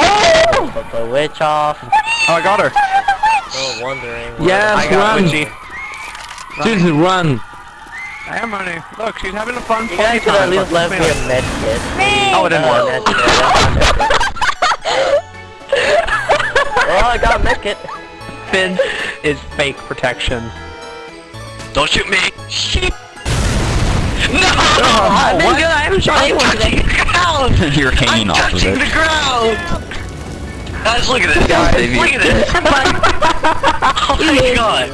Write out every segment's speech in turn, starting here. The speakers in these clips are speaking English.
Oh! Put the witch off. Oh, I got her. Still wondering. Yes, I got run. Witchy. Susan, run. I am running. Look, she's having a fun You funny guys could at time. least Look, left me man. a med kit. Oh, it didn't Uh, work. med kit, that's not it. well, I got a med kit. Finn is fake protection. Don't shoot me! Shit! No! Oh, I'm what? I'm touching the ground! You're hanging I'm off of touching the ground! Guys, look at this! Guys. Look at this! oh my god!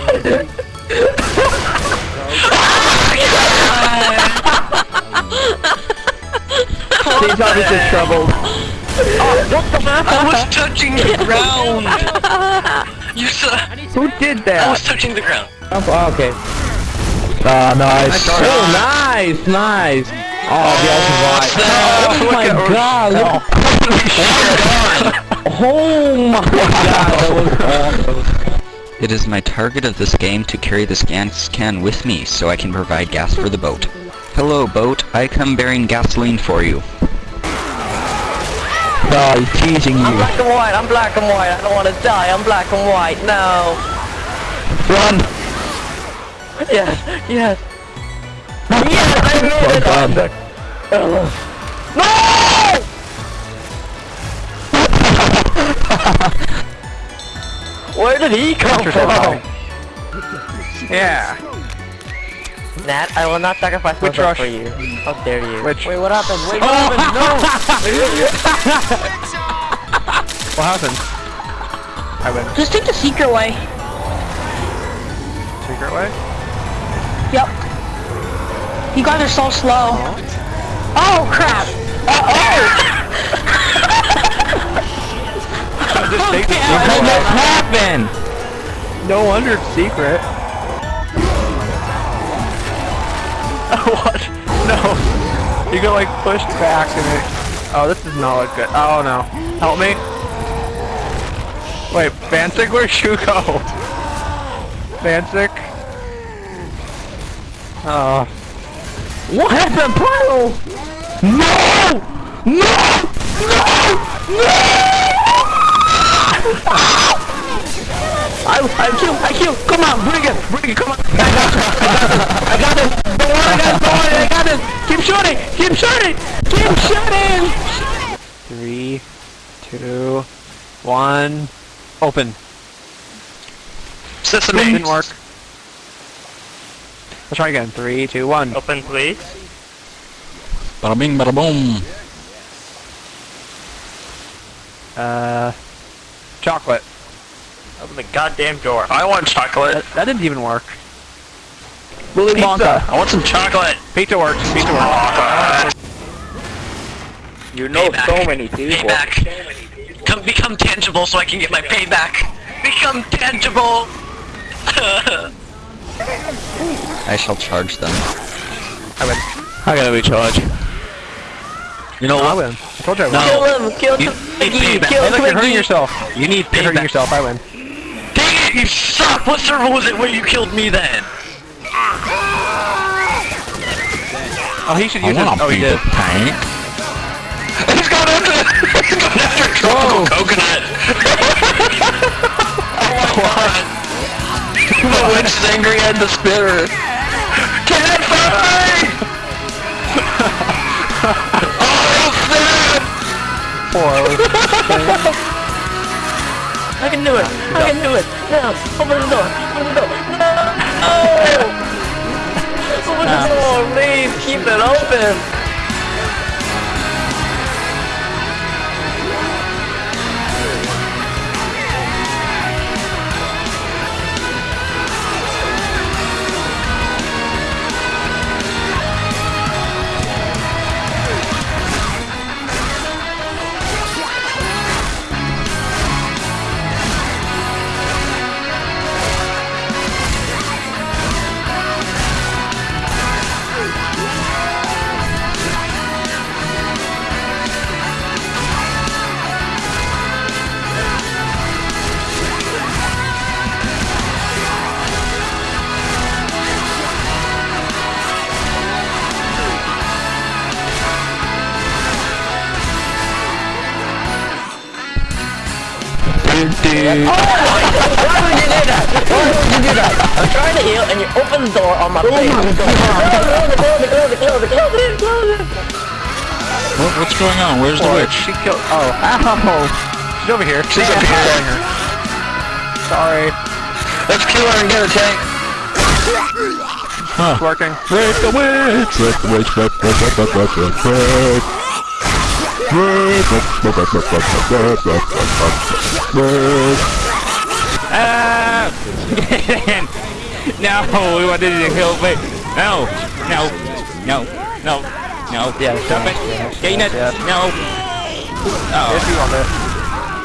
She's obviously troubled. I was touching the ground! You saw- Who did that? I was touching the ground. Oh, okay. Ah, nice. Nice Oh, nice, nice. Oh, the ultimate. Oh, Oh my look at god, look. Oh my god, that was awesome. It is my target of this game to carry this gas can with me so I can provide gas for the boat. Hello boat, I come bearing gasoline for you. No, he's teasing you. I'm black and white, I'm black and white, I don't want to die, I'm black and white, no. Run. Yes, yes. Yes, I made it! Well done. No! Where did he come Monsters from? Yeah. Nat, I will not sacrifice Witch myself rush. for you. How dare you? Witch. Wait, what happened? Wait, what Oh! happened? No! What happened? I went Just take the secret way. secret way. Yep. You guys are so slow. Oh crap! Just take the How did that happen? No wonder it's secret. what? No. You get like pushed back and it. Oh, this does not look good. Oh no. Help me. Wait, Vancic, where'd you go? Vancic? Oh. Uh. What happened? No! No! No! I, I kill, I kill, come on, bring it, bring it, come on. I got this, I got this, don't worry guys, don't worry, I got this. Keep shooting, keep shooting, keep shooting. Three, two, one. Open. Sesame! Didn't work. Let's try again. Three, two, one. Open, please. Bada bing, bada boom. Uh, chocolate. Open the goddamn door. I want chocolate! That, that didn't even work. Willy Pizza. Wonka. I want some chocolate! Pizza works, pizza works. You know Payback. so many people. Payback! Come become tangible so I can get my payback! Become tangible! I shall charge them. I win. I gotta recharge. You know I win. I told you I win. No. Kill him! Kill You Twiggy! need payback. Kill Hey, look, you're hurting yourself. You need You're hurting yourself. I win. Dang it, you suck! What server was it where you killed me then? Oh, he should use it. Oh, he did. the tank. He's going after, he's going after tropical coconut! oh my god! The witch is angry at the spitter! Can't fight! Poor. I can do it! I can do it! No! Open the door! Open the door! No! Open the door, please! Keep it open! Why would you do that? Why would you do that? I'm trying to heal and you open the door on my face. Close it, close it, close it, close it, close it, close it. What, what's going on? Where's the witch? She killed. Oh, ow! She's over here. She's up here. Sorry. Let's kill her and get a tank. It's working. Break the witch! Break the witch, break, break, break, break, break, break, break. Ah! no, we wanted to kill me. No, no, no, no, no. Yeah, Stop it. Gain it. Yeah. No. Oh. If you want it.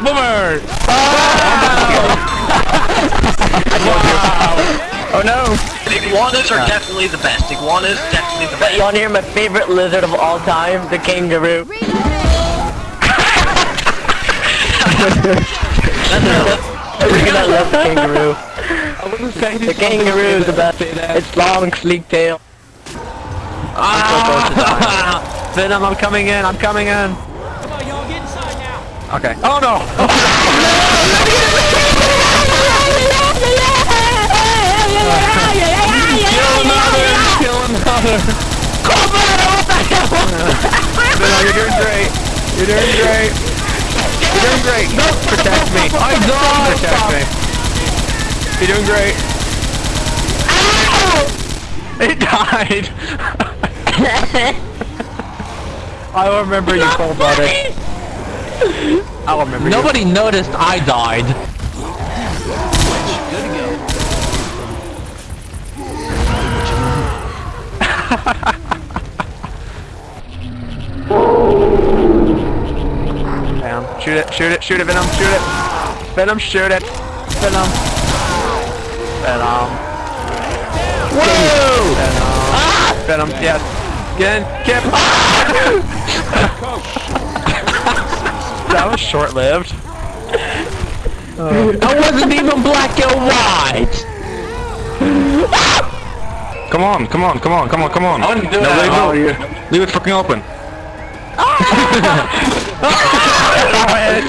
Boomer! Oh no! Iguanas are definitely the best. Iguanas definitely the But you wanna hear my favorite lizard of all time? The kangaroo. Look at that left kangaroo. The kangaroo is the best. It's long, sleek tail. Ah! Venom, I'm coming in. I'm coming in. Come on, y'all get inside now. Okay. Oh no! Kill another! Kill another! Venom, you're doing great. You're doing great. You're doing great. Protect me. I died. Protect me. You're doing great. It died. I remember you about it. I'll remember you. Nobody noticed I died. Bam. Shoot it, shoot it, shoot it, Venom, shoot it. Venom, shoot it. Venom. Venom. Whoa! Venom. Venom, yes. Get in, Kip. that was short-lived. I wasn't even black and white. Come on, come on, come on, come on, come on. I wouldn't do no, that. leave it, oh, leave it fucking open. Ah!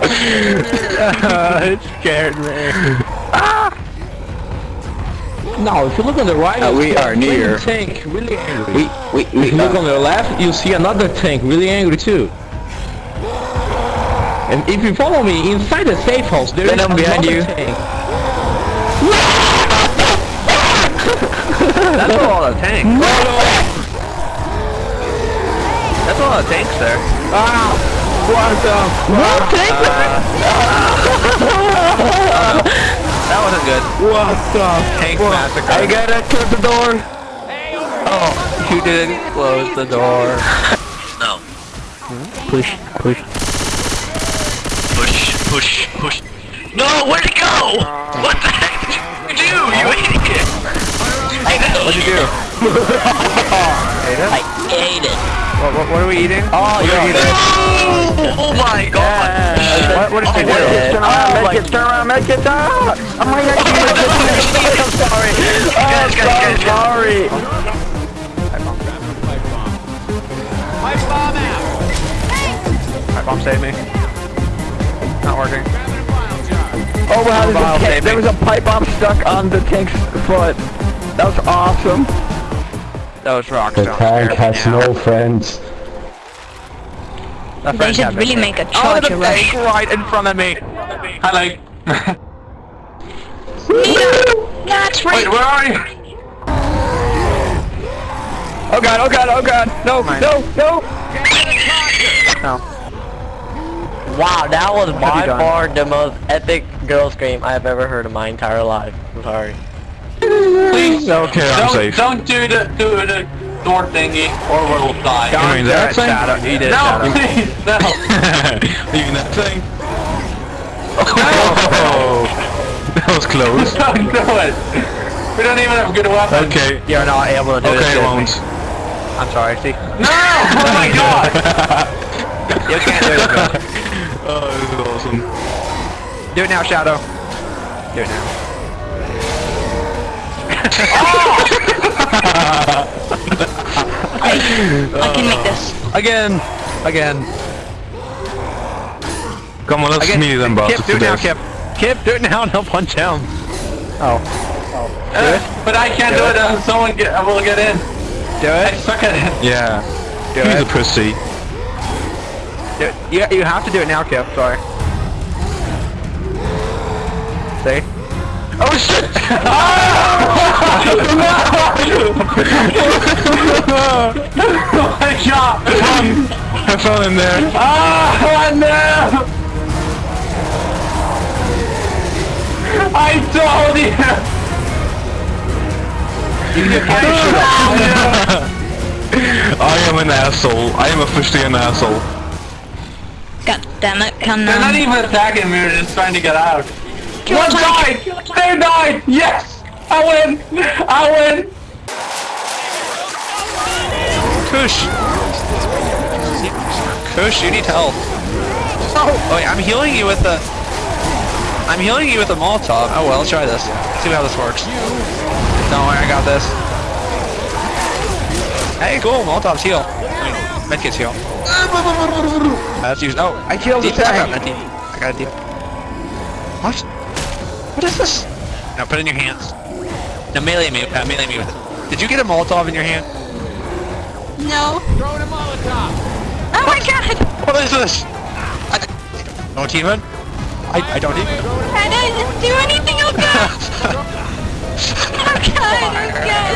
it scared me. No, if you look on the right, Uh, we are near. tank really angry. We, we, we, If you look on the left, you see another tank really angry too. And if you follow me inside the safe house, there is Venom another behind you. tank. That's a lot of tanks. That's a lot of tanks there. Ah, uh, uh, that wasn't good. What the? Tank massacre. I gotta close the door. Oh, you didn't close the door. No. Push, push. Push, push, push. No, where'd it go? What the heck did you do, you idiot? What'd you do? I ate it. What, what, what are we eating? Oh, you're eating. Oh, oh my god. What, what did you do? Oh, oh turn around, make it, turn around, make it down! Oh my god, I'm sorry! Guys, guys, sorry! Pipe bomb save me. Not working. Oh wow, there's Bomb a there was a pipe bomb stuck on the tank's foot. That was awesome. That was rock The tank has no friends. That They friend should really make a Oh, charge the rush. tank right in front of me. Hello. That's right. Wait, right. where are you? Oh god, oh god, oh god! No, Mine. no, no! No. Wow, that was have by far the most epic girl scream I've ever heard in my entire life. I'm sorry. Please, Okay, I'm don't, safe. don't do the, do the door thingy or we'll die. Don't mean do that thing? Shadow. He did, No, Shadow. please, no. Leaving that thing. Oh, that was close. Don't do it. We don't even have good weapons. Okay, You're not able to do this. okay, with won't. I'm sorry, see? No! Oh my god! You can't do it. Oh, this is awesome. Do it now, Shadow. Do it now. I can make this. Again. Again. Come on, let's Again, meet them Kip, do it now. Kip. Kip, do it now and I'll punch him. Oh. Uh, but I can't do it until someone get, will get in. Do I it. suck at it. Yeah. Do He's a pussy. Do it. You, you have to do it now, Kip. Sorry. See? Oh shit! oh my god! I fell in there. Ah, no! I told you! I am an asshole. I am officially an asshole. God damn it, come on. They're not even attacking me, they're just trying to get out. Kill One died! They died! Yes! I win! I win! Kush. Kush, you need help. Oh, oh wait, I'm healing you with the... I'm healing you with a Molotov. Oh well, let's try this. See how this works. Don't worry, I got this. Hey, cool, Molotovs heal. I mean, medkits heal. That's used. Oh, I killed the tank. I got a deal. What? What is this? Now put it in your hands. Now melee me, uh, melee me with it. Did you get a Molotov in your hand? No. Throwing a Molotov. Oh my god! What is this? I, no achievement? I, I don't even. I didn't do anything, oh god! Oh god, oh god!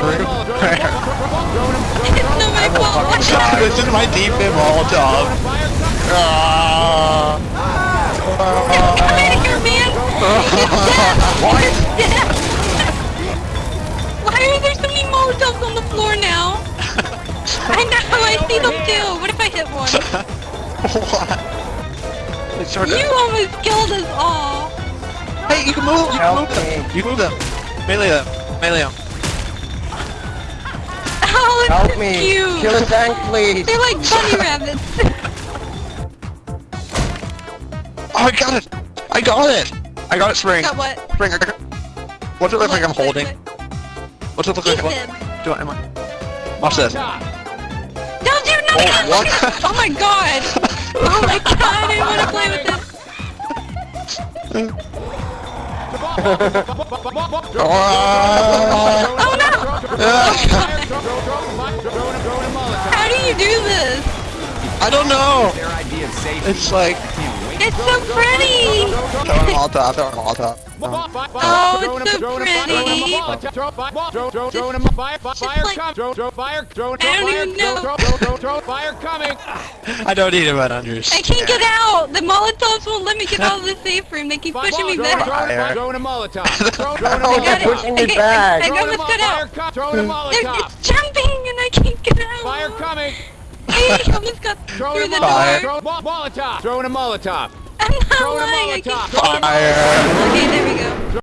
It's not my fault, what the heck? this is my defib Molotov. Ah. Come in here, man! He's dead! Why are there so many Molotovs on the floor now? I know, I see them too! What if I hit one? what? Sort of. You almost killed us all! Hey, you can move. You can move them. You can move them. Melee them. Melee them. Oh, Help me! cute! Kill the tank, please! They're like bunny rabbits! Oh, I got it. I got it. I got it, Spring. Got what? Spring. I got. What's it look like I'm What? holding? What? What's it look like? Eat I'm them. Do I? Am I? Watch this. Don't do nothing! Oh, what? oh my god! Oh my god, I want to play with this! Oh no! How do you do this? I don't know. It's like It's so pretty! throw a Molotov. Throw a Molotov. Oh, it's so pretty! I don't even know. I don't need it, but unders. I can't get out! The Molotovs won't let me get out of the safe room. They keep pushing me back. Fire. Oh, I got you're pushing me back! I almost got out. They're- It's jumping and I can't get out. Fire coming! I almost got through the Fire. door. Molotov! Throwing a Molotov! I'm not lying. I can't. Fire. Okay, there we go.